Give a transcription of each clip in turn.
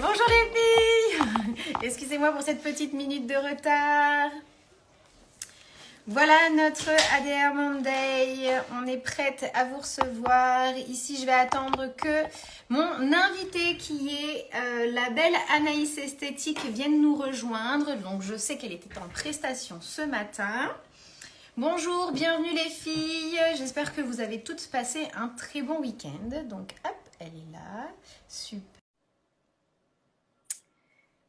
bonjour les filles Excusez-moi pour cette petite minute de retard. Voilà notre ADR Monday. On est prête à vous recevoir. Ici, je vais attendre que mon invité qui est euh, la belle Anaïs Esthétique vienne nous rejoindre. Donc, je sais qu'elle était en prestation ce matin. Bonjour, bienvenue les filles. J'espère que vous avez toutes passé un très bon week-end. Donc, hop, elle est là. Super.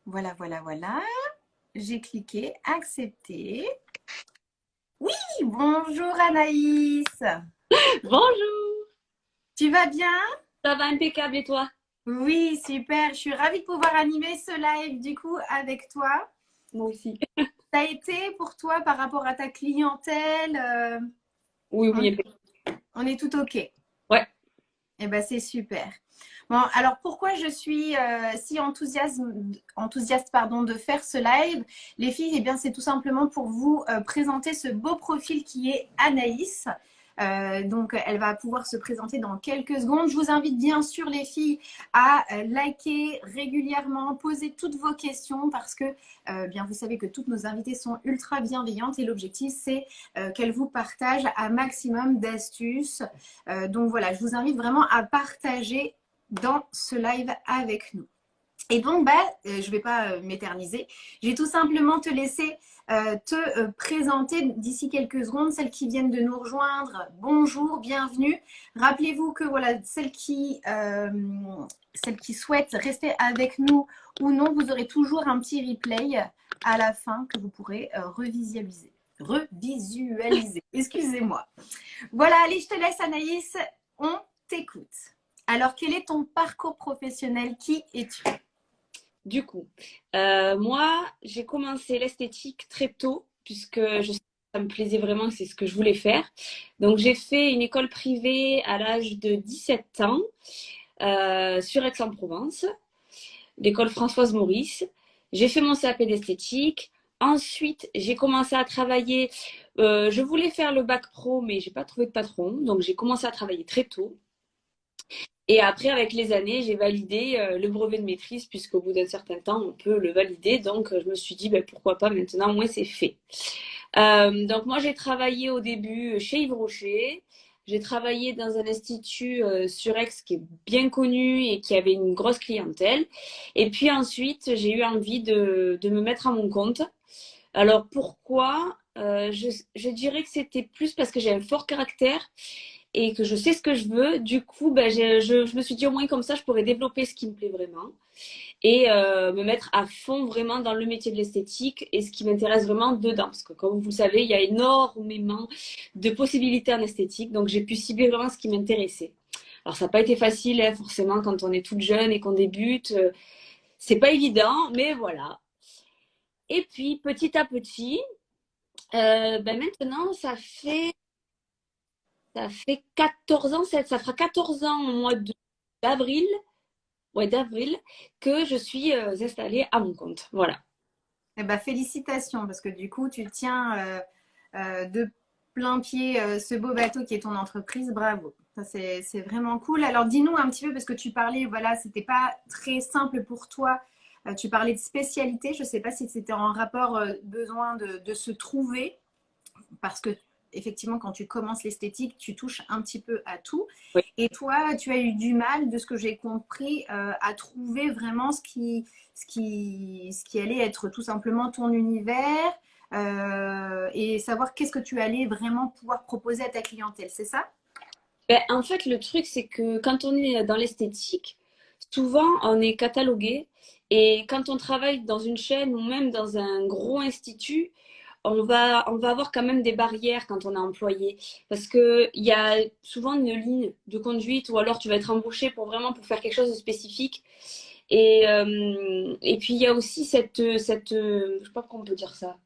Voilà, voilà, voilà. J'ai cliqué accepter. Oui, bonjour Anaïs. Bonjour. Tu vas bien? Ça va impeccable et toi? Oui, super. Je suis ravie de pouvoir animer ce live du coup avec toi. Moi aussi. Ça a été pour toi par rapport à ta clientèle euh, Oui, oui. On est tout OK. Eh bien, c'est super. Bon, alors pourquoi je suis euh, si enthousiaste, enthousiaste pardon, de faire ce live? Les filles, eh bien, c'est tout simplement pour vous euh, présenter ce beau profil qui est Anaïs. Euh, donc, elle va pouvoir se présenter dans quelques secondes. Je vous invite bien sûr, les filles, à euh, liker régulièrement, poser toutes vos questions parce que, euh, bien, vous savez que toutes nos invitées sont ultra bienveillantes et l'objectif, c'est qu'elles vous partagent un maximum d'astuces. donc, voilà, je vous invite vraiment à partager dans ce live avec nous. Et donc, bah, je ne vais pas m'éterniser. Je vais tout simplement te laisser te euh, présenter d'ici quelques secondes, celles qui viennent de nous rejoindre. Bonjour, bienvenue. Rappelez-vous que voilà, celles qui, euh, celles qui souhaitent rester avec nous ou non, vous aurez toujours un petit replay à la fin que vous pourrez revisualiser. Revisualiser, excusez-moi. Voilà, allez, je te laisse Anaïs, on t'écoute. Alors, quel est ton parcours professionnel? Qui es-tu? Du coup, euh, moi, j'ai commencé l'esthétique très tôt, puisque ça me plaisait vraiment, c'est ce que je voulais faire. Donc, j'ai fait une école privée à l'âge de 17 ans euh, sur Aix-en-Provence, l'école Françoise Maurice. J'ai fait mon CAP d'esthétique. Ensuite, j'ai commencé à travailler. Euh, je voulais faire le bac pro, mais j'ai pas trouvé de patron. Donc, j'ai commencé à travailler très tôt. Et après, avec les années, j'ai validé euh, le brevet de maîtrise, puisqu'au bout d'un certain temps, on peut le valider. Donc, je me suis dit, ben, pourquoi pas maintenant, moi, c'est fait. Euh, donc, moi, j'ai travaillé au début chez Yves Rocher. J'ai travaillé dans un institut euh, sur Aix qui est bien connu et qui avait une grosse clientèle. Et puis ensuite, j'ai eu envie de, de, me mettre à mon compte. Alors, pourquoi? Je dirais que c'était plus parce que j'ai un fort caractère et que je sais ce que je veux, du coup, ben, je, je, me suis dit au moins comme ça, je pourrais développer ce qui me plaît vraiment et euh, me mettre à fond vraiment dans le métier de l'esthétique et ce qui m'intéresse vraiment dedans. Parce que comme vous le savez, il y a énormément de possibilités en esthétique, donc j'ai pu cibler vraiment ce qui m'intéressait. Alors ça n'a pas été facile, hein, forcément, quand on est toute jeune et qu'on débute. Euh, c'est pas évident, mais voilà. Et puis, petit à petit, euh, ben maintenant, ça fait ça fait 14 ans, ça fera 14 ans au mois d'avril, ouais, d'avril, que je suis euh, installée à mon compte. Voilà. Eh ben, félicitations, parce que du coup, tu tiens euh, euh, de plein pied ce beau bateau qui est ton entreprise. Bravo. C'est vraiment cool. Alors, dis-nous un petit peu, parce que tu parlais, voilà, c'était pas très simple pour toi. tu parlais de spécialité. Je ne sais pas si c'était en rapport besoin de, de se trouver, parce que effectivement, quand tu commences l'esthétique, tu touches un petit peu à tout. Et toi, tu as eu du mal, de ce que j'ai compris, euh, à trouver vraiment ce qui, ce, qui, ce qui allait être tout simplement ton univers euh, et savoir qu'est-ce que tu allais vraiment pouvoir proposer à ta clientèle. C'est ça? Ben, En fait, le truc, c'est que quand on est dans l'esthétique, souvent, on est catalogué. Et quand on travaille dans une chaîne ou même dans un gros institut, on va, on va avoir quand même des barrières quand on est employé. Parce qu'il y a souvent une ligne de conduite ou alors tu vas être embauché pour vraiment pour faire quelque chose de spécifique. Et, euh, et puis il y a aussi cette, cette je sais pas comment on peut dire ça.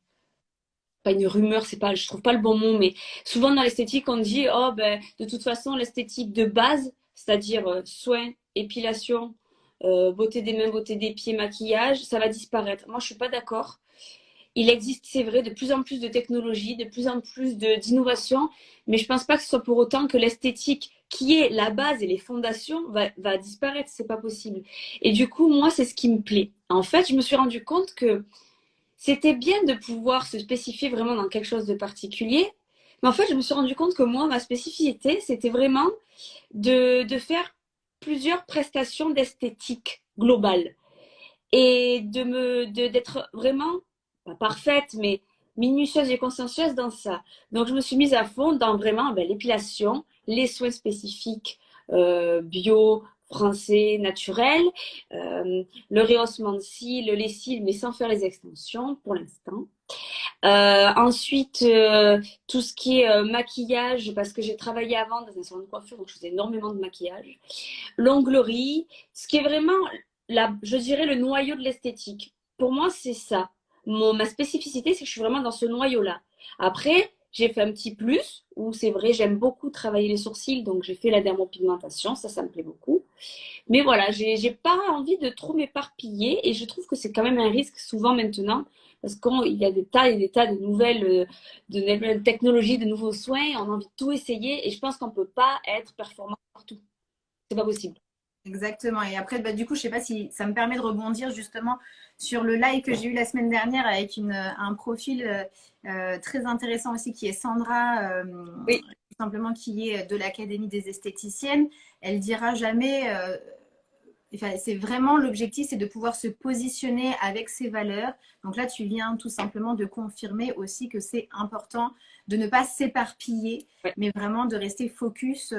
Pas une rumeur, c'est pas, je trouve pas le bon mot, mais souvent dans l'esthétique, on dit, oh ben, de toute façon, l'esthétique de base, c'est-à-dire euh, soins, épilation, euh, beauté des mains, beauté des pieds, maquillage, ça va disparaître. Moi, je suis pas d'accord il existe, c'est vrai, de plus en plus de technologies, de plus en plus d'innovations, mais je ne pense pas que ce soit pour autant que l'esthétique qui est la base et les fondations, va, va disparaître. C'est pas possible. Et du coup, moi, c'est ce qui me plaît. En fait, je me suis rendu compte que c'était bien de pouvoir se spécifier vraiment dans quelque chose de particulier. Mais en fait, je me suis rendu compte que moi, ma spécificité, c'était vraiment de, de faire plusieurs prestations d'esthétique globale et de d'être vraiment pas parfaite mais minutieuse et consciencieuse dans ça. Donc je me suis mise à fond dans vraiment ben, l'épilation, les soins spécifiques euh, bio, français, naturels, euh, le rehaussement de cils, les cils, mais sans faire les extensions pour l'instant. Euh, ensuite, tout ce qui est maquillage, parce que j'ai travaillé avant dans un salon de coiffure, donc je faisais énormément de maquillage. L'onglerie, ce qui est vraiment, la, je dirais, le noyau de l'esthétique. Pour moi, c'est ça. Ma spécificité, c'est que je suis vraiment dans ce noyau-là. Après, j'ai fait un petit plus, où c'est vrai, j'aime beaucoup travailler les sourcils, donc j'ai fait la dermopigmentation, ça, ça me plaît beaucoup. Mais voilà, j'ai pas envie de trop m'éparpiller, et je trouve que c'est quand même un risque souvent maintenant, parce qu'il y a des tas et des tas de nouvelles, euh, de nouvelles technologies, de nouveaux soins, on a envie de tout essayer, et je pense qu'on peut pas être performant partout. C'est pas possible. Exactement. Et après, bah, du coup, je ne sais pas si ça me permet de rebondir justement sur le live que j'ai eu la semaine dernière avec une, un profil euh, euh, très intéressant aussi qui est Sandra, euh, oui. simplement qui est de l'Académie des esthéticiennes. Elle dira jamais, enfin, c'est vraiment l'objectif, c'est de pouvoir se positionner avec ses valeurs. Donc là, tu viens tout simplement de confirmer aussi que c'est important de ne pas s'éparpiller, mais vraiment de rester focus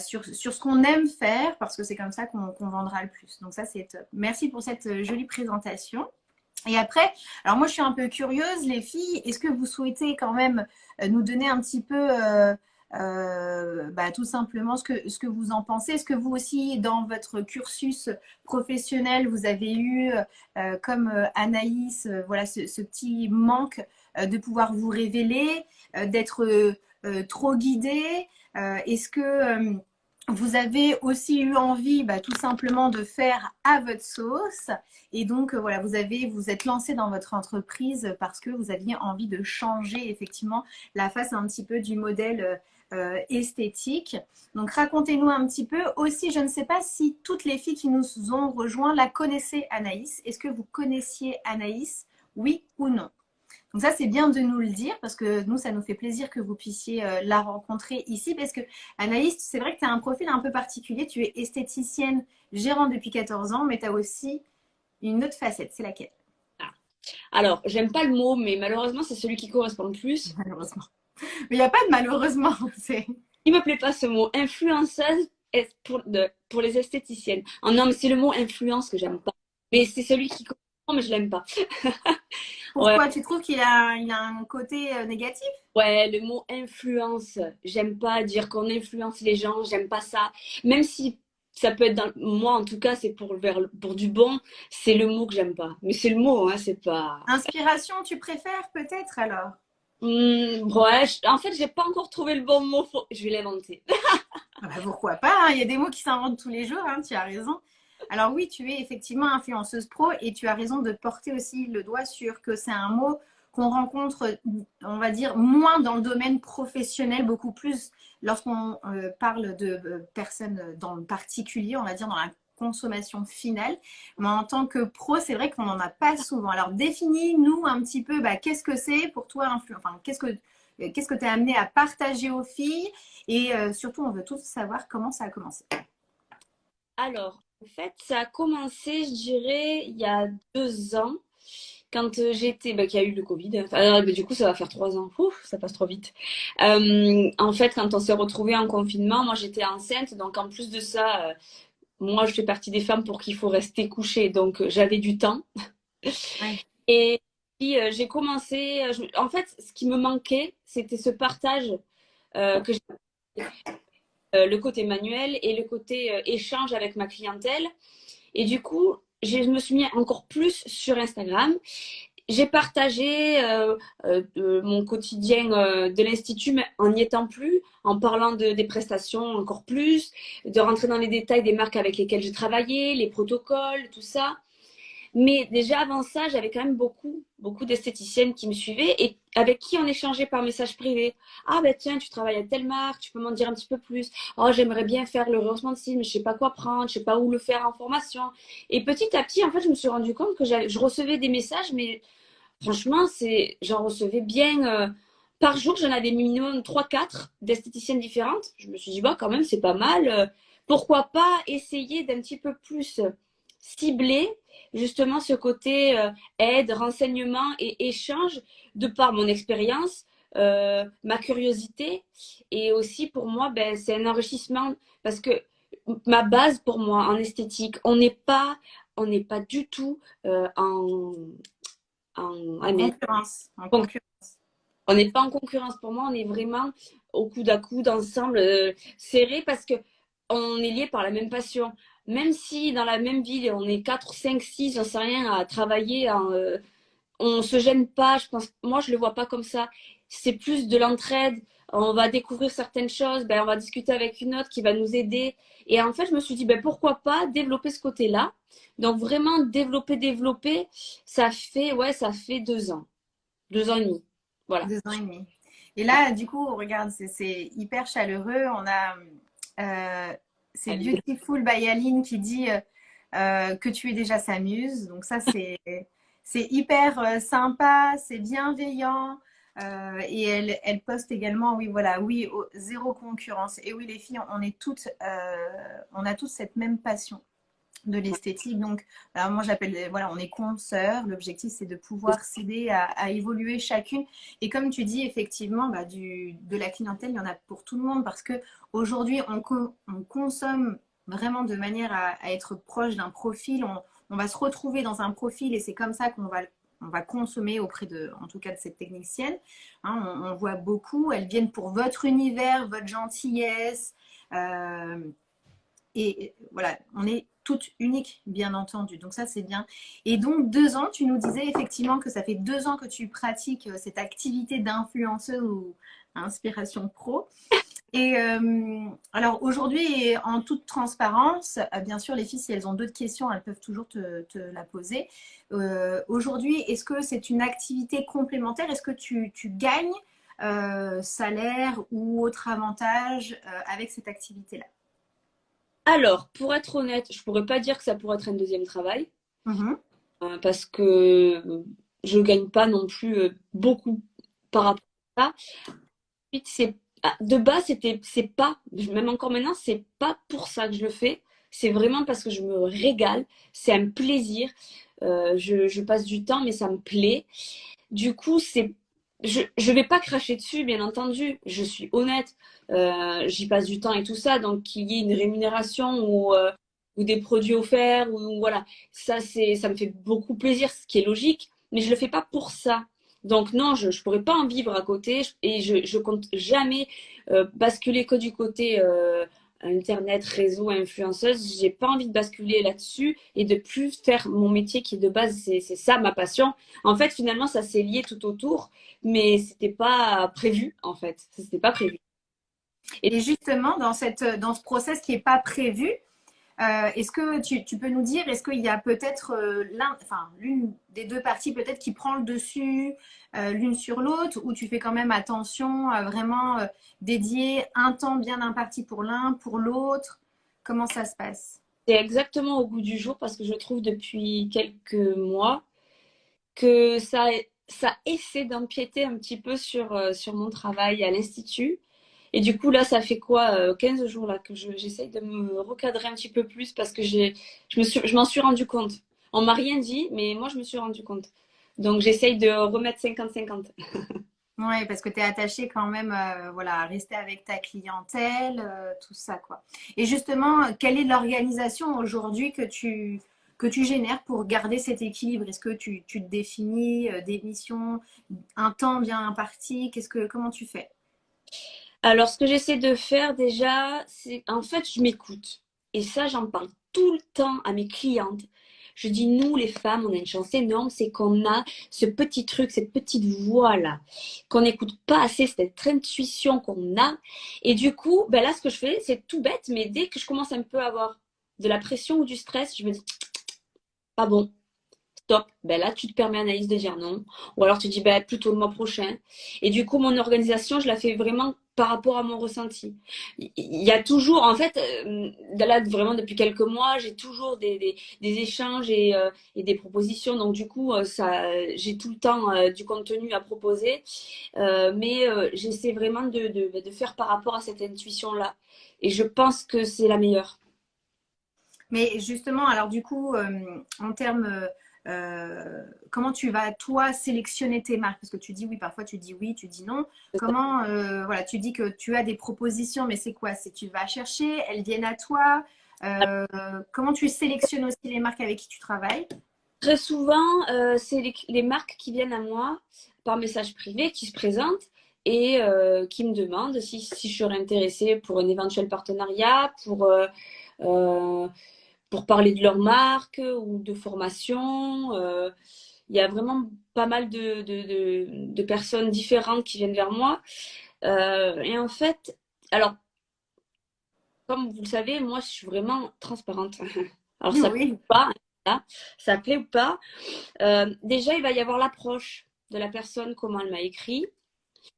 sur, ce qu'on aime faire, parce que c'est comme ça qu'on vendra le plus. Donc ça, c'est top. Merci pour cette euh, jolie présentation. Et après, alors moi, je suis un peu curieuse, les filles, est-ce que vous souhaitez quand même euh, nous donner un petit peu... Euh, bah, tout simplement ce que, vous en pensez? Est-ce que vous aussi, dans votre cursus professionnel, vous avez eu, comme Anaïs, voilà, ce, ce, petit manque de pouvoir vous révéler, d'être trop guidé est-ce que euh, vous avez aussi eu envie bah, tout simplement de faire à votre sauce et donc euh, voilà vous avez vous êtes lancé dans votre entreprise parce que vous aviez envie de changer effectivement la face un petit peu du modèle euh, esthétique. Donc racontez-nous un petit peu. Aussi, je ne sais pas si toutes les filles qui nous ont rejoints la connaissaient Anaïs. Est-ce que vous connaissiez Anaïs? Oui ou non? Donc ça, c'est bien de nous le dire parce que nous, ça nous fait plaisir que vous puissiez euh, la rencontrer ici parce que Anaïs, c'est vrai que tu as un profil un peu particulier. Tu es esthéticienne, gérante depuis 14 ans, mais tu as aussi une autre facette. C'est laquelle? Ah. Alors, j'aime pas le mot, mais malheureusement, c'est celui qui correspond le plus. Malheureusement. Mais il n'y a pas de malheureusement. Il me plaît pas ce mot. Influenceuse pour, pour les esthéticiennes. Oh non, mais c'est le mot influence que j'aime pas. Mais c'est celui qui correspond, mais je l'aime pas. Pourquoi Tu trouves qu'il a, il a un côté euh, négatif? Ouais, le mot influence. J'aime pas dire qu'on influence les gens, j'aime pas ça. Même si ça peut être dans... moi en tout cas c'est pour vers pour du bon c'est le mot que j'aime pas mais c'est le mot hein c'est pas inspiration tu préfères peut-être alors? Mmh, ouais en fait j'ai pas encore trouvé le bon mot je vais l'inventer ah bah, pourquoi pas hein. il y a des mots qui s'inventent tous les jours hein, tu as raison alors oui, tu es effectivement influenceuse pro et tu as raison de porter aussi le doigt sur que c'est un mot qu'on rencontre, on va dire, moins dans le domaine professionnel, beaucoup plus lorsqu'on euh, parle de euh, personnes dans le particulier, on va dire dans la consommation finale. Mais en tant que pro, c'est vrai qu'on n'en a pas souvent. Alors définis-nous un petit peu, bah, qu'est-ce que c'est pour toi, enfin, qu'est-ce que qu'est-ce que tu as amené à partager aux filles? Et euh, surtout, on veut tous savoir comment ça a commencé. Alors, en fait, ça a commencé, je dirais, il y a deux ans, quand euh, j'étais, bah, qu'il y a eu le Covid. Bah, du coup, ça va faire trois ans. Ouf, ça passe trop vite. Euh, en fait, quand on s'est retrouvés en confinement, moi, j'étais enceinte. Donc, en plus de ça, euh, moi, je fais partie des femmes pour qu'il faut rester couché. Donc, j'avais du temps. Et puis, j'ai commencé... en fait, ce qui me manquait, c'était ce partage que j'ai euh, le côté manuel et le côté euh, échange avec ma clientèle. Et du coup, je me suis mis encore plus sur Instagram. J'ai partagé euh, mon quotidien de l'Institut, mais en n'y étant plus, en parlant de, des prestations encore plus, de rentrer dans les détails des marques avec lesquelles j'ai travaillé, les protocoles, tout ça. Mais déjà avant ça, j'avais quand même beaucoup, beaucoup d'esthéticiennes qui me suivaient et avec qui on échangeait par message privé. Ah ben tiens, tu travailles à telle marque, tu peux m'en dire un petit peu plus. Oh, j'aimerais bien faire le rehaussement de cils, mais je sais pas quoi prendre, je sais pas où le faire en formation. Et petit à petit, en fait, je me suis rendu compte que je recevais des messages, mais franchement, c'est, j'en recevais bien. Euh, par jour, j'en avais minimum 3-4 d'esthéticiennes différentes. Je me suis dit, bah, quand même, c'est pas mal. Pourquoi pas essayer d'un petit peu plus cibler justement ce côté euh, aide, renseignement et échange de par mon expérience, euh, ma curiosité. Et aussi pour moi, ben, c'est un enrichissement parce que ma base pour moi en esthétique, on n'est pas, on n'est pas du tout euh, en, en, concurrence. On n'est pas en concurrence. Pour moi, on est vraiment au coude à coude ensemble, serré parce que on est lié par la même passion même si dans la même ville, on est 4, 5, 6, j'en sais rien, à travailler, ne euh, on se gêne pas. Je pense, moi, je le vois pas comme ça. C'est plus de l'entraide. On va découvrir certaines choses, ben, on va discuter avec une autre qui va nous aider. Et en fait, je me suis dit, ben, pourquoi pas développer ce côté-là? Donc, vraiment, développer, développer, ça fait, ouais, ça fait deux ans. Deux ans et demi. Voilà. Deux ans et demi. Et là, du coup, regarde, c'est hyper chaleureux. On a euh, c'est Beautiful by Aline qui dit euh, euh, que tu es déjà sa muse. Donc ça, c'est hyper euh, sympa, c'est bienveillant. et elle, elle, poste également, oui, voilà, oui, zéro concurrence. Et oui, les filles, on est toutes, on a toutes cette même passion de l'esthétique. Donc, alors moi, j'appelle, voilà, on est consoeurs. L'objectif, c'est de pouvoir s'aider à, évoluer chacune. Et comme tu dis, effectivement, bah, du, de la clientèle, il y en a pour tout le monde parce que aujourd'hui, on, on, consomme vraiment de manière à, être proche d'un profil. On, on, va se retrouver dans un profil et c'est comme ça qu'on va on va consommer auprès de, en tout cas de cette technicienne. Hein, on, voit beaucoup, elles viennent pour votre univers, votre gentillesse. Euh, et voilà, on est toute unique, bien entendu. Donc ça, c'est bien. Et donc, deux ans, tu nous disais effectivement que ça fait deux ans que tu pratiques euh, cette activité d'influenceuse ou inspiration pro. Et euh, alors aujourd'hui, en toute transparence, euh, bien sûr, les filles, si elles ont d'autres questions, elles peuvent toujours te, la poser. aujourd'hui, est-ce que c'est une activité complémentaire? Est-ce que tu, gagnes salaire ou autre avantage avec cette activité-là? Alors, pour être honnête, je pourrais pas dire que ça pourrait être un deuxième travail. Mm-hmm. Euh, parce que je ne gagne pas non plus euh, beaucoup par rapport à ça. Ah, de base, c'était, c'est pas, même encore maintenant, c'est pas pour ça que je le fais. C'est vraiment parce que je me régale. C'est un plaisir. Euh, je, je, passe du temps, mais ça me plaît. Du coup, c'est je ne vais pas cracher dessus, bien entendu. Je suis honnête. Euh, j'y passe du temps et tout ça. Donc, qu'il y ait une rémunération ou, euh, des produits offerts, ou voilà. Ça, ça me fait beaucoup plaisir, ce qui est logique. Mais je ne le fais pas pour ça. Donc, non, je ne pourrais pas en vivre à côté. Et je ne compte jamais euh, basculer que du côté Internet, réseau, influenceuse, j'ai pas envie de basculer là-dessus et de plus faire mon métier qui de base c'est ça ma passion. En fait, finalement, ça s'est lié tout autour, mais c'était pas prévu en fait. C'était pas prévu. Et justement, dans cette dans ce process qui est pas prévu, euh, est-ce que tu, peux nous dire, est-ce qu'il y a peut-être euh, enfin, l'une des deux parties peut-être qui prend le dessus euh, l'une sur l'autre ou tu fais quand même attention à vraiment dédier un temps bien imparti pour l'un, pour l'autre? Comment ça se passe? C'est exactement au goût du jour parce que je trouve depuis quelques mois que ça, ça essaie d'empiéter un petit peu sur, sur mon travail à l'Institut. Et du coup, là, ça fait quoi 15 euh, jours là que j'essaye de me recadrer un petit peu plus parce que je m'en suis, je suis rendu compte. On m'a rien dit, mais moi, je me suis rendu compte. Donc, j'essaye de remettre 50-50. Oui, parce que tu es attaché quand même euh, voilà, à rester avec ta clientèle, euh, tout ça. quoi. Et justement, quelle est l'organisation aujourd'hui que tu, que tu génères pour garder cet équilibre? Est-ce que tu, te définis des missions, un temps bien imparti que, Comment tu fais? Alors, ce que j'essaie de faire déjà, c'est en fait, je m'écoute. Et ça, j'en parle tout le temps à mes clientes. Je dis, nous, les femmes, on a une chance énorme, c'est qu'on a ce petit truc, cette petite voix-là, qu'on n'écoute pas assez, cette intuition qu'on a. Et du coup, ben là, ce que je fais, c'est tout bête, mais dès que je commence un peu à avoir de la pression ou du stress, je me dis, pas bon. stop, ben là, tu te permets analyse de dire non. Ou alors tu dis ben, plutôt le mois prochain. Et du coup, mon organisation, je la fais vraiment par rapport à mon ressenti. Il y a toujours, en fait, euh, là, vraiment depuis quelques mois, j'ai toujours des, échanges et, euh, et, des propositions. Donc, du coup, euh, j'ai tout le temps du contenu à proposer. mais j'essaie vraiment de, faire par rapport à cette intuition-là. Et je pense que c'est la meilleure. Mais justement, alors du coup, en termes euh, comment tu vas toi sélectionner tes marques? Parce que tu dis oui, parfois tu dis oui, tu dis non. Comment euh, voilà, tu dis que tu as des propositions, mais c'est quoi? C'est tu vas chercher, elles viennent à toi. Euh, comment tu sélectionnes aussi les marques avec qui tu travailles? Très souvent, c'est les, marques qui viennent à moi par message privé, qui se présentent et qui me demandent si, si, je serais intéressée pour un éventuel partenariat, pour pour parler de leur marque ou de formation. Euh, il y a vraiment pas mal de, de, de, personnes différentes qui viennent vers moi. Euh, et en fait, alors, comme vous le savez, moi, je suis vraiment transparente. Alors, ça plaît ou pas, hein, ça plaît ou pas. Euh, déjà, il va y avoir l'approche de la personne, comment elle m'a écrit.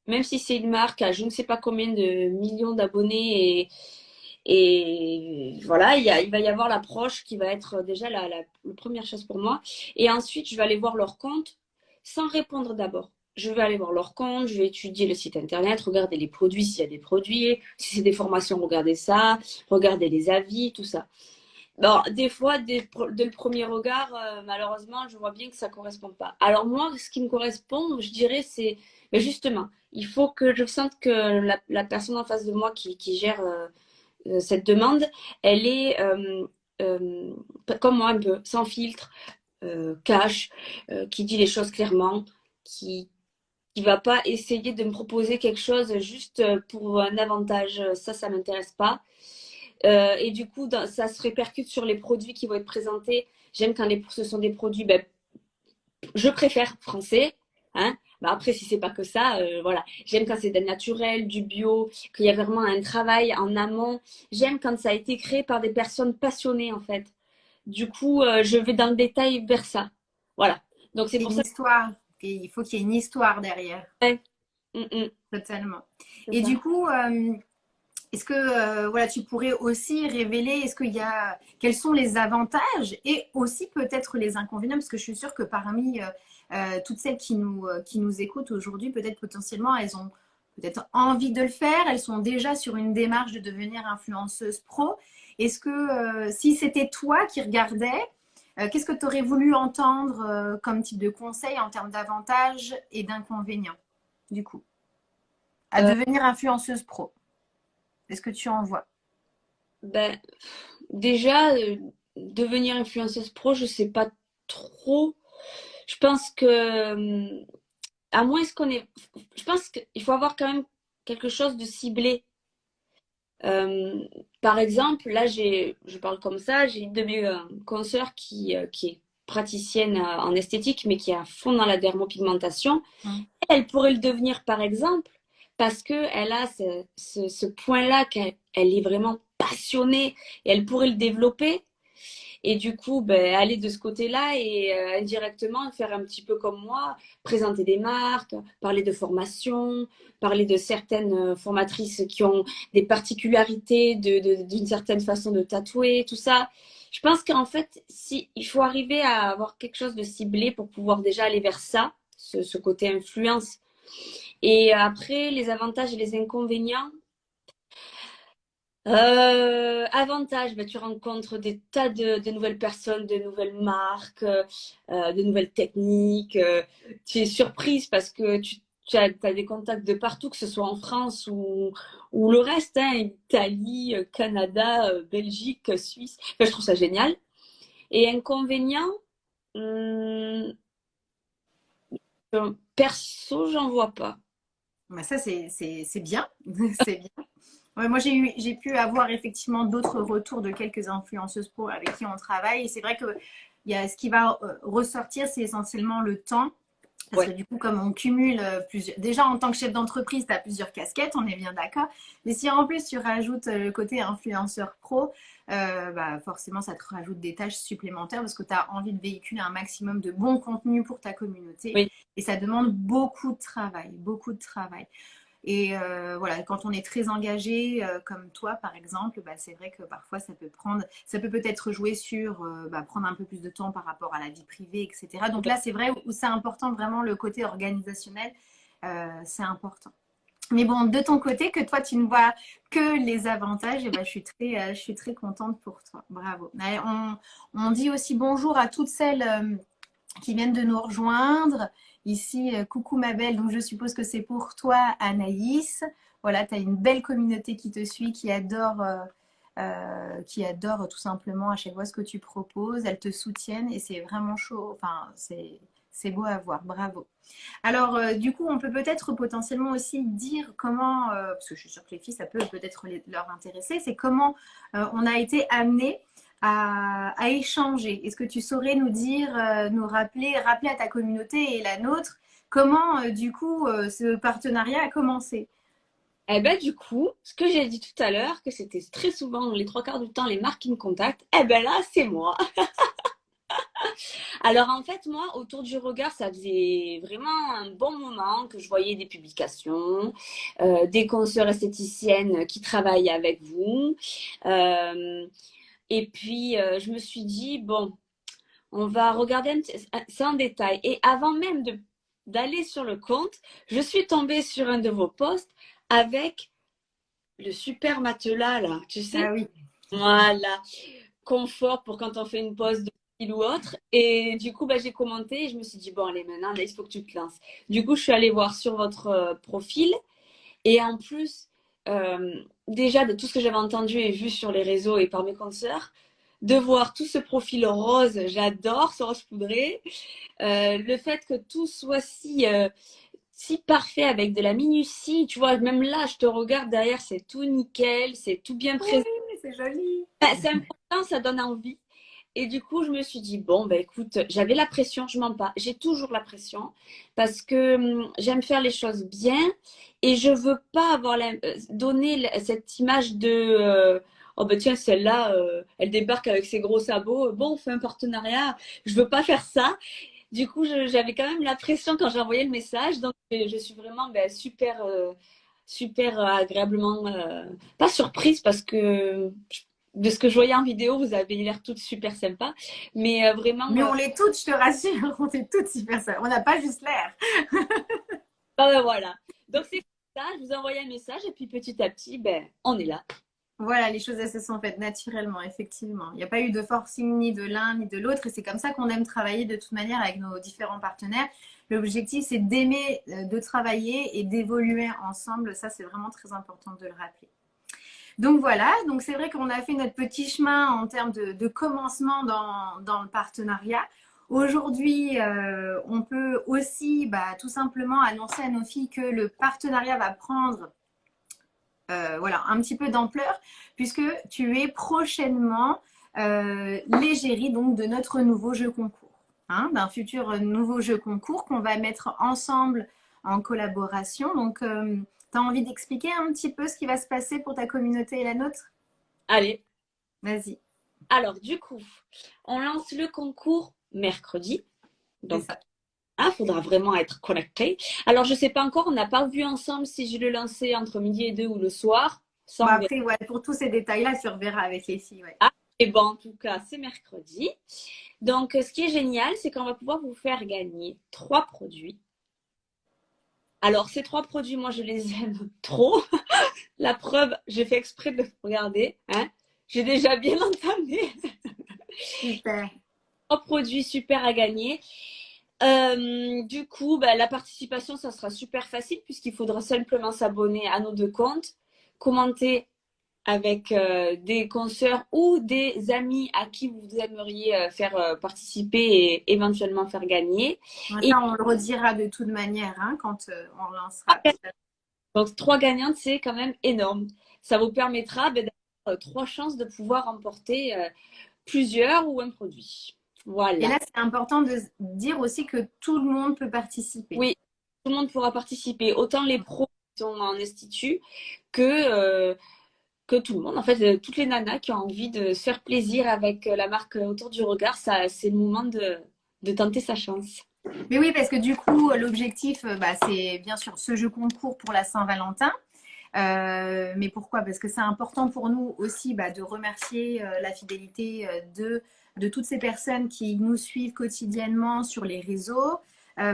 Même si c'est une marque à je ne sais pas combien de millions d'abonnés et, et voilà, il, va y avoir l'approche qui va être déjà la, première chose pour moi. Et ensuite, je vais aller voir leur compte sans répondre d'abord. Je vais aller voir leur compte, je vais étudier le site internet, regarder les produits s'il y a des produits, si c'est des formations, regarder ça, regarder les avis, tout ça. Bon, des fois, dès, le premier regard, euh, malheureusement, je vois bien que ça ne correspond pas. Alors moi, ce qui me correspond, je dirais, c'est justement, il faut que je sente que la, personne en face de moi qui, gère euh, euh, cette demande, elle est euh, euh, comme moi un peu, sans filtre, cash, qui dit les choses clairement, qui ne va pas essayer de me proposer quelque chose juste pour un avantage. Ça, ça ne m'intéresse pas. et du coup, ça se répercute sur les produits qui vont être présentés. J'aime quand les, ce sont des produits, ben, je préfère français, hein, bah, après, si c'est pas que ça, euh, voilà. J'aime quand c'est naturel, du bio, qu'il y a vraiment un travail en amont. J'aime quand ça a été créé par des personnes passionnées, en fait. Du coup, euh, je vais dans le détail vers ça. Voilà. Donc, c'est pour une histoire. il faut qu'il y ait une histoire derrière. Ouais. Mm, mm. Totalement. Et du coup, euh, est-ce que voilà, tu pourrais aussi révéler, est-ce qu'il y a, quels sont les avantages et aussi peut-être les inconvénients, parce que je suis sûre que parmi euh, toutes celles qui nous, euh, qui nous écoutent aujourd'hui, peut-être potentiellement, elles ont peut-être envie de le faire, elles sont déjà sur une démarche de devenir influenceuse pro. Est-ce que euh, si c'était toi qui regardais, qu'est-ce que tu aurais voulu entendre comme type de conseil en termes d'avantages et d'inconvénients, du coup, à devenir influenceuse pro? Est-ce que tu en vois? Ben, Déjà, devenir influenceuse pro, je ne sais pas trop je pense que, à moins qu'on ait. Je pense qu'il faut avoir quand même quelque chose de ciblé. Euh, par exemple, là, j'ai, je parle comme ça, j'ai une de mes euh, consoeurs qui, euh, qui est praticienne en esthétique, mais qui est à fond dans la dermopigmentation. Mmh. Elle pourrait le devenir, par exemple, parce qu'elle a ce, ce, ce point-là qu'elle elle est vraiment passionnée et elle pourrait le développer. Et du coup, ben, aller de ce côté-là et euh, indirectement faire un petit peu comme moi, présenter des marques, parler de formation, parler de certaines euh, formatrices qui ont des particularités d'une certaine façon de tatouer, tout ça. Je pense qu'en fait, si, il faut arriver à avoir quelque chose de ciblé pour pouvoir déjà aller vers ça, ce, ce côté influence. Et après, les avantages et les inconvénients, euh, avantage, bah, tu rencontres des tas de, nouvelles personnes, de nouvelles marques, euh, de nouvelles techniques. Euh, tu es surprise parce que tu, as, des contacts de partout, que ce soit en France ou, le reste, hein, Italie, Canada, Belgique, Suisse. je trouve ça génial. Et inconvénient, hum, perso, j'en vois pas. Bah ça, c'est bien. c'est bien moi, j'ai pu avoir effectivement d'autres retours de quelques influenceuses pro avec qui on travaille. Et c'est vrai que y a, ce qui va euh, ressortir, c'est essentiellement le temps Parce que du coup, comme on cumule plusieurs. Déjà, en tant que chef d'entreprise, tu as plusieurs casquettes, on est bien d'accord. Mais si en plus tu rajoutes le côté influenceur pro, bah, forcément, ça te rajoute des tâches supplémentaires parce que tu as envie de véhiculer un maximum de bons contenus pour ta communauté. Et ça demande beaucoup de travail, beaucoup de travail. Et euh, voilà, quand on est très engagé, euh, comme toi par exemple, bah, c'est vrai que parfois ça peut prendre, ça peut peut-être jouer sur euh, bah, prendre un peu plus de temps par rapport à la vie privée, etc. Donc là, c'est vrai où c'est important vraiment le côté organisationnel, c'est important. Mais bon, de ton côté, que toi, tu ne vois que les avantages, et ben, je, suis très, je suis très contente pour toi. Bravo. On dit aussi bonjour à toutes celles qui viennent de nous rejoindre. Ici, euh, coucou ma belle, donc je suppose que c'est pour toi Anaïs. Voilà, tu as une belle communauté qui te suit, qui adore, euh, euh, qui adore tout simplement à chaque fois ce que tu proposes. Elles te soutiennent et c'est vraiment chaud. Enfin, c'est beau à voir, bravo. Alors, du coup, on peut peut-être potentiellement aussi dire comment, parce que je suis sûre que les filles, ça peut peut-être leur intéresser, c'est comment on a été amené à, échanger. Est-ce que tu saurais nous dire, euh, nous rappeler, rappeler à ta communauté et la nôtre, comment euh, du coup euh, ce partenariat a commencé? Eh ben du coup, ce que j'ai dit tout à l'heure, que c'était très souvent, les trois quarts du temps, les marques qui me contactent, eh ben là, c'est moi. Alors en fait, moi, autour du regard, ça faisait vraiment un bon moment que je voyais des publications, des consoeurs esthéticiennes qui travaillent avec vous. Et puis, euh, je me suis dit, bon, on va regarder, c'est en détail. Et avant même d'aller sur le compte, je suis tombée sur un de vos posts avec le super matelas, là, tu sais. Ah oui. Voilà. Confort pour quand on fait une pause de fil ou autre. Et du coup, bah, j'ai commenté et je me suis dit, bon, allez, maintenant, il faut que tu te lances. Du coup, je suis allée voir sur votre euh, profil. Et en plus, euh, déjà de tout ce que j'avais entendu et vu sur les réseaux et par mes consoeurs, de voir tout ce profil rose, j'adore ce rose poudré. Euh, le fait que tout soit si, euh, si parfait avec de la minutie, tu vois, même là, je te regarde derrière, c'est tout nickel, c'est tout bien présent. Oui, c'est joli. C'est important, ça donne envie. Et du coup, je me suis dit, bon, ben écoute, j'avais la pression, je mens pas. J'ai toujours la pression parce que hum, j'aime faire les choses bien et je veux pas avoir la, euh, donner cette image de, euh, oh ben tiens, celle-là, euh, elle débarque avec ses gros sabots. Bon, on fait un partenariat. Je veux pas faire ça. Du coup, j'avais quand même la pression quand j'ai envoyé le message. Donc, je suis vraiment ben, super, super agréablement, pas surprise parce que de ce que je voyais en vidéo, vous avez l'air toutes super sympas. Mais euh, vraiment. Mais on l'est toutes, je te rassure, on est toutes super sympas. On n'a pas juste l'air. ah ben voilà. Donc c'est ça, je vous ai envoyé un message et puis petit à petit, ben, on est là. Voilà, les choses elles se sont faites naturellement, effectivement. Il n'y a pas eu de forcing ni de l'un ni de l'autre et c'est comme ça qu'on aime travailler de toute manière avec nos différents partenaires. L'objectif, c'est d'aimer, euh, de travailler et d'évoluer ensemble. Ça, c'est vraiment très important de le rappeler. Donc voilà, donc c'est vrai qu'on a fait notre petit chemin en termes de, commencement dans, le partenariat. Aujourd'hui, euh, on peut aussi bah, tout simplement annoncer à nos filles que le partenariat va prendre euh, voilà, un petit peu d'ampleur puisque tu es prochainement euh, l'égérie de notre nouveau jeu concours, hein, d'un futur nouveau jeu concours qu'on va mettre ensemble en collaboration. Donc, euh, tu as envie d'expliquer un petit peu ce qui va se passer pour ta communauté et la nôtre? Allez. Vas-y. Alors, du coup, on lance le concours mercredi. Donc, il hein, faudra vraiment être connecté. Alors, je ne sais pas encore, on n'a pas vu ensemble si je le lançais entre midi et deux ou le soir. après, ouais, pour tous ces détails-là, tu reverras avec les filles. Ah, et bon, en tout cas, c'est mercredi. Donc, ce qui est génial, c'est qu'on va pouvoir vous faire gagner trois produits alors, ces trois produits, moi, je les aime trop. La preuve, j'ai fait exprès de regarder. Hein. J'ai déjà bien entamé. Super. Trois produits super à gagner. Euh, du coup, bah, la participation, ça sera super facile puisqu'il faudra simplement s'abonner à nos deux comptes, commenter avec euh, des consoeurs ou des amis à qui vous aimeriez euh, faire euh, participer et éventuellement faire gagner. et on le redira de toute manière hein, quand on lancera. Donc, trois gagnantes, c'est quand même énorme. Ça vous permettra ben, d'avoir trois chances de pouvoir remporter plusieurs ou un produit. Voilà. Et là, c'est important de dire aussi que tout le monde peut participer. Oui, tout le monde pourra participer, autant les pros qui sont en institut que, que tout le monde. En fait, euh, toutes les nanas qui ont envie de se faire plaisir avec euh, la marque autour du regard, ça, c'est le moment de, de tenter sa chance. Mais oui, parce que du coup, l'objectif, bah, c'est bien sûr ce jeu concours pour la Saint-Valentin. Euh, mais pourquoi? Parce que c'est important pour nous aussi bah, de remercier euh, la fidélité euh, de, de toutes ces personnes qui nous suivent quotidiennement sur les réseaux.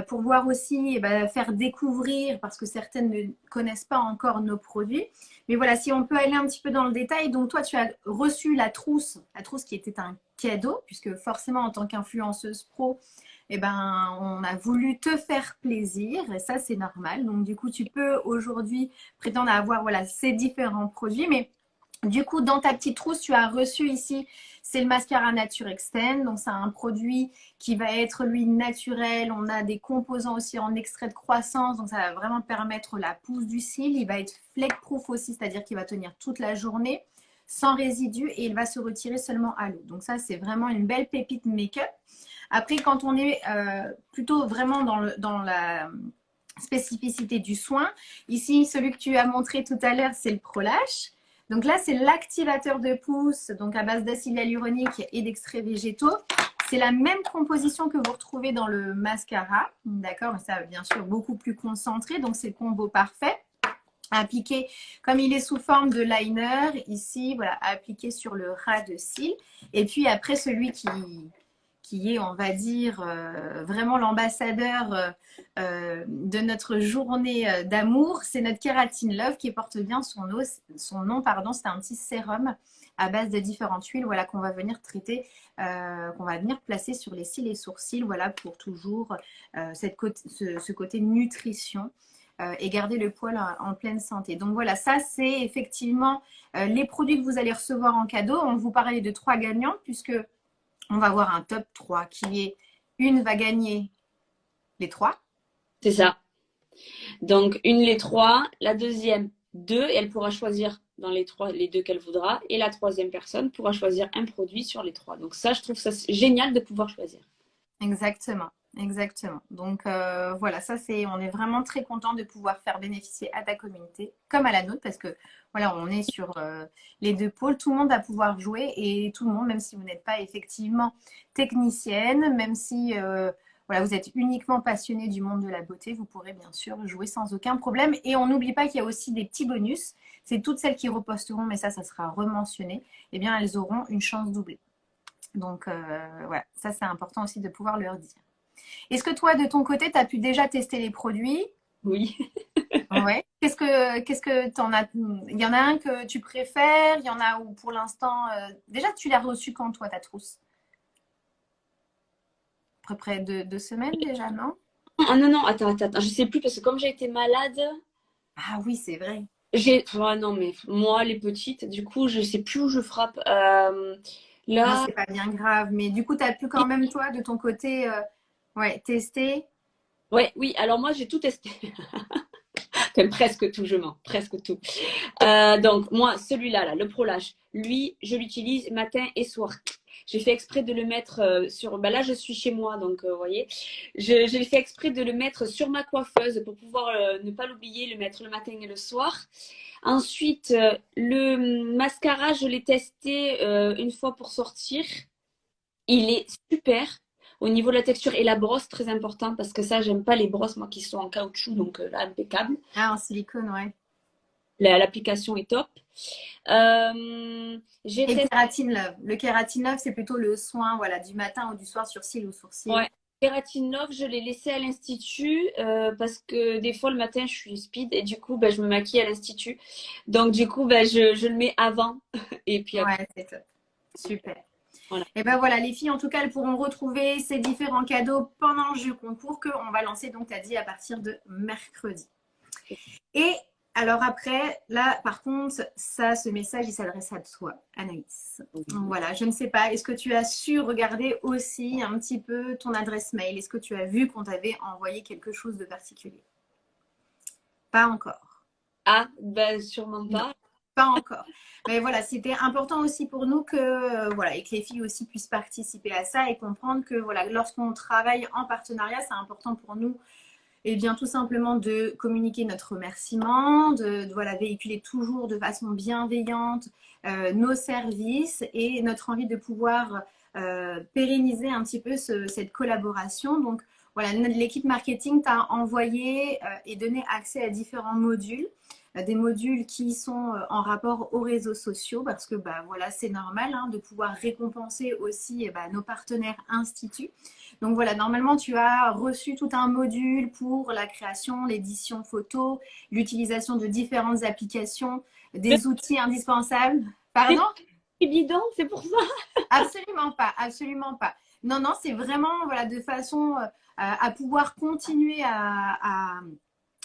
Pour voir aussi, eh ben, faire découvrir, parce que certaines ne connaissent pas encore nos produits. Mais voilà, si on peut aller un petit peu dans le détail. Donc toi, tu as reçu la trousse, la trousse qui était un cadeau, puisque forcément, en tant qu'influenceuse pro, eh ben, on a voulu te faire plaisir et ça, c'est normal. Donc, du coup, tu peux aujourd'hui prétendre avoir voilà, ces différents produits. Mais du coup, dans ta petite trousse, tu as reçu ici, c'est le mascara Nature Extend. Donc, c'est un produit qui va être, lui, naturel. On a des composants aussi en extrait de croissance. Donc, ça va vraiment permettre la pousse du cil. Il va être fleck-proof aussi, c'est-à-dire qu'il va tenir toute la journée sans résidus et il va se retirer seulement à l'eau. Donc, ça, c'est vraiment une belle pépite make-up. Après, quand on est euh, plutôt vraiment dans, dans la spécificité du soin, ici, celui que tu as montré tout à l'heure, c'est le ProLash. Donc là, c'est l'activateur de pouce, donc à base d'acide hyaluronique et d'extraits végétaux. C'est la même composition que vous retrouvez dans le mascara, d'accord? Ça, bien sûr, beaucoup plus concentré, donc c'est le combo parfait. Appliqué, comme il est sous forme de liner, ici, voilà, appliqué sur le ras de cils. Et puis après, celui qui, qui est, on va dire, euh, vraiment l'ambassadeur euh, euh, de notre journée d'amour, c'est notre Kératine Love qui porte bien son, nom. pardon, C'est un petit sérum à base de différentes huiles voilà, qu'on va venir traiter, qu'on va venir placer sur les cils et sourcils voilà, pour toujours cette ce, côté nutrition et garder le poil en, pleine santé. Donc voilà, ça c'est effectivement les produits que vous allez recevoir en cadeau. On vous parlait de trois gagnants puisque on va avoir un top 3 qui est une va gagner les trois. C'est ça. Donc, une les trois, la deuxième deux, et elle pourra choisir dans les trois, les deux qu'elle voudra, et la troisième personne pourra choisir un produit sur les trois. Donc ça, je trouve ça génial de pouvoir choisir. Exactement. Exactement. Donc euh, voilà, ça c'est, on est vraiment très content de pouvoir faire bénéficier à ta communauté comme à la nôtre parce que voilà, on est sur euh, les deux pôles. Tout le monde va pouvoir jouer et tout le monde, même si vous n'êtes pas effectivement technicienne, même si euh, voilà, vous êtes uniquement passionné du monde de la beauté, vous pourrez bien sûr jouer sans aucun problème. Et on n'oublie pas qu'il y a aussi des petits bonus. C'est toutes celles qui reposteront, mais ça, ça sera rementionné. Eh bien, elles auront une chance doublée. Donc voilà, ça c'est important aussi de pouvoir leur dire. Est-ce que toi, de ton côté, tu as pu déjà tester les produits? Oui. ouais. Qu'est-ce que qu'est-ce que t'en as Il y en a un que tu préfères? Il y en a où pour l'instant euh, Déjà, tu l'as reçu quand toi ta trousse? À peu près deux, semaines déjà, non? Ah non non, attends attends, je sais plus parce que comme j'ai été malade. Ah oui, c'est vrai. J'ai non mais moi les petites, du coup je sais plus où je frappe. Euh, là, c'est pas bien grave, mais du coup tu as pu quand même toi de ton côté. Euh, Ouais, tester. Ouais, oui, alors moi j'ai tout testé. presque tout, je mens, presque tout. Euh, donc moi, celui-là, là, le ProLash, lui, je l'utilise matin et soir. J'ai fait exprès de le mettre euh, sur. Ben là, je suis chez moi, donc euh, vous voyez. J'ai fait exprès de le mettre sur ma coiffeuse pour pouvoir ne pas l'oublier, le mettre le matin et le soir. Ensuite, le mascara, je l'ai testé une fois pour sortir. Il est super. Au niveau de la texture et la brosse, très important parce que ça, j'aime pas les brosses, moi, qui sont en caoutchouc, donc euh, là, impeccable. Ah, en silicone, ouais. L'application est top. Euh, et le kératine love. Le kératine love, c'est plutôt le soin voilà, du matin ou du soir sur cils ou sourcils. Ouais. Kératine love, je l'ai laissé à l'institut euh, parce que des fois le matin je suis speed et du coup ben, je me maquille à l'institut. Donc du coup ben, je, je, le mets avant. et puis Ouais, c'est top. Super. Et ben voilà, les filles, en tout cas, elles pourront retrouver ces différents cadeaux pendant le jeu concours qu'on va lancer, donc tu as dit, à partir de mercredi. Et alors après, là, par contre, ça, ce message, il s'adresse à toi, Anaïs. Voilà, je ne sais pas, est-ce que tu as su regarder aussi un petit peu ton adresse mail? Est-ce que tu as vu qu'on t'avait envoyé quelque chose de particulier? Pas encore. Ah, ben sûrement pas. Pas encore. Mais voilà, c'était important aussi pour nous que, euh, voilà, et que les filles aussi puissent participer à ça et comprendre que voilà, lorsqu'on travaille en partenariat, c'est important pour nous et eh bien, tout simplement de communiquer notre remerciement, de, voilà, véhiculer toujours de façon bienveillante euh, nos services et notre envie de pouvoir euh, pérenniser un petit peu cette collaboration. Donc, voilà, l'équipe marketing t'a envoyé et donné accès à différents modules des modules qui sont euh, en rapport aux réseaux sociaux parce que bah, voilà, c'est normal hein, de pouvoir récompenser aussi eh bah, nos partenaires instituts. Donc voilà, normalement, tu as reçu tout un module pour la création, l'édition photo, l'utilisation de différentes applications, des outils indispensables. Pardon? Bidon, c'est pour ça Absolument pas, absolument pas. Non, non, c'est vraiment voilà, de façon euh, à pouvoir continuer à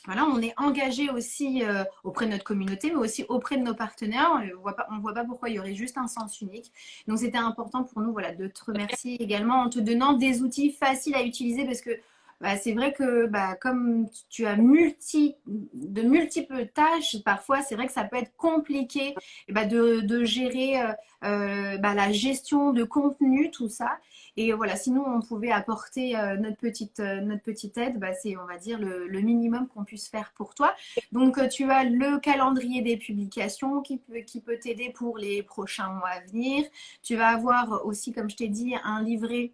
voilà, on est engagé aussi euh, auprès de notre communauté, mais aussi auprès de nos partenaires. On ne voit pas, pourquoi il y aurait juste un sens unique. Donc, c'était important pour nous voilà, de te remercier également en te donnant des outils faciles à utiliser parce que bah, c'est vrai que bah, comme tu as de multiples tâches, parfois c'est vrai que ça peut être compliqué bah, de, gérer euh, euh, la gestion de contenu, tout ça. Et voilà, sinon on pouvait apporter euh, notre, petite, notre petite aide, c'est on va dire le, minimum qu'on puisse faire pour toi. Donc tu as le calendrier des publications qui peut, qui peut t'aider pour les prochains mois à venir. Tu vas avoir aussi, comme je t'ai dit, un livret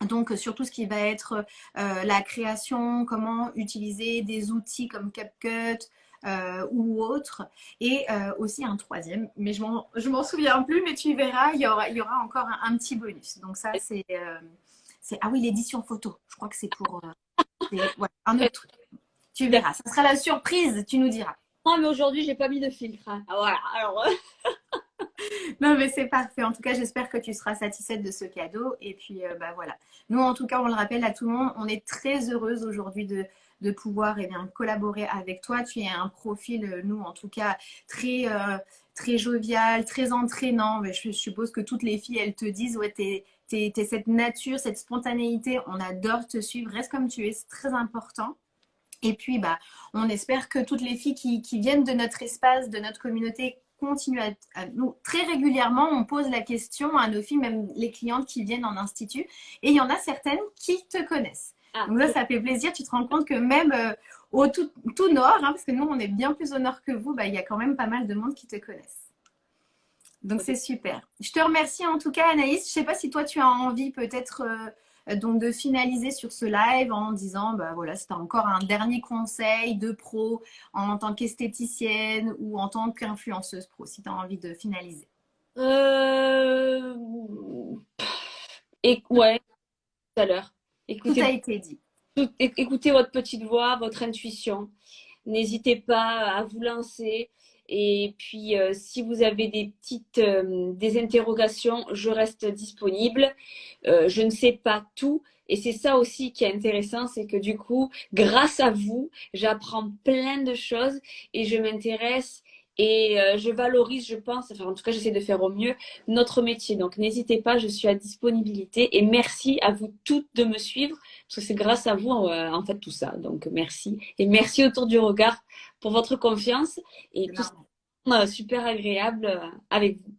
donc, surtout ce qui va être euh, la création, comment utiliser des outils comme CapCut euh, ou autres. Et euh, aussi un troisième, mais je m'en souviens plus, mais tu verras, il y aura, il y aura encore un, petit bonus. Donc ça, c'est... ah oui, l'édition photo. Je crois que c'est pour un autre truc. Tu verras, ça sera la surprise, tu nous diras. Non, mais aujourd'hui, j'ai pas mis de filtre. Hein. Ah, voilà, alors... non, mais c'est parfait. En tout cas, j'espère que tu seras satisfaite de ce cadeau. Et puis, euh, bah voilà. Nous, en tout cas, on le rappelle à tout le monde, on est très heureuse aujourd'hui de, de pouvoir eh bien, collaborer avec toi. Tu es un profil, euh, nous, en tout cas, très, euh, très jovial, très entraînant. Mais je suppose que toutes les filles, elles te disent, ouais, t'es es, cette nature, cette spontanéité. On adore te suivre. Reste comme tu es. C'est très important. Et puis, bah, on espère que toutes les filles qui, qui viennent de notre espace, de notre communauté, continue à, nous très régulièrement on pose la question à nos filles, même les clientes qui viennent en institut, et il y en a certaines qui te connaissent. Ah, Donc là, ça fait plaisir. Tu te rends compte que même euh, au tout, nord, hein, parce que nous, on est bien plus au nord que vous, bah, il y a quand même pas mal de monde qui te connaissent. Donc c'est super. Je te remercie en tout cas, Anaïs. Je ne sais pas si toi, tu as envie peut-être euh, donc de finaliser sur ce live en disant, bah voilà, c'était encore un dernier conseil de pro en tant qu'esthéticienne ou en tant qu'influenceuse pro, si tu as envie de finaliser. Euh... Et ouais, tout à l'heure. Tout a été dit. écoutez votre petite voix, votre intuition. N'hésitez pas à vous lancer. Et puis, euh, si vous avez des petites euh, des interrogations, je reste disponible. Euh, je ne sais pas tout. Et c'est ça aussi qui est intéressant, c'est que du coup, grâce à vous, j'apprends plein de choses et je m'intéresse et je valorise, je pense, enfin en tout cas j'essaie de faire au mieux notre métier. Donc n'hésitez pas, je suis à disponibilité et merci à vous toutes de me suivre parce que c'est grâce à vous en fait tout ça. Donc merci et merci autour du regard pour votre confiance et tout ça, super agréable euh, avec vous.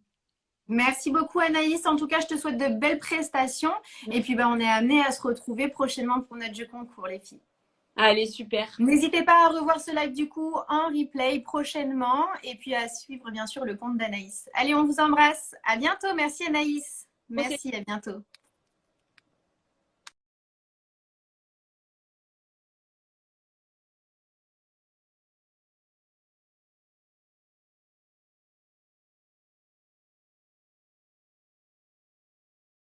Merci beaucoup Anaïs. En tout cas, je te souhaite de belles prestations. Et puis, ben, on est amené à se retrouver prochainement pour notre jeu concours, les filles. Allez, super. N'hésitez pas à revoir ce live du coup en replay prochainement et puis à suivre bien sûr le compte d'Anaïs. Allez, on vous embrasse. À bientôt. Merci Anaïs. Merci, à bientôt.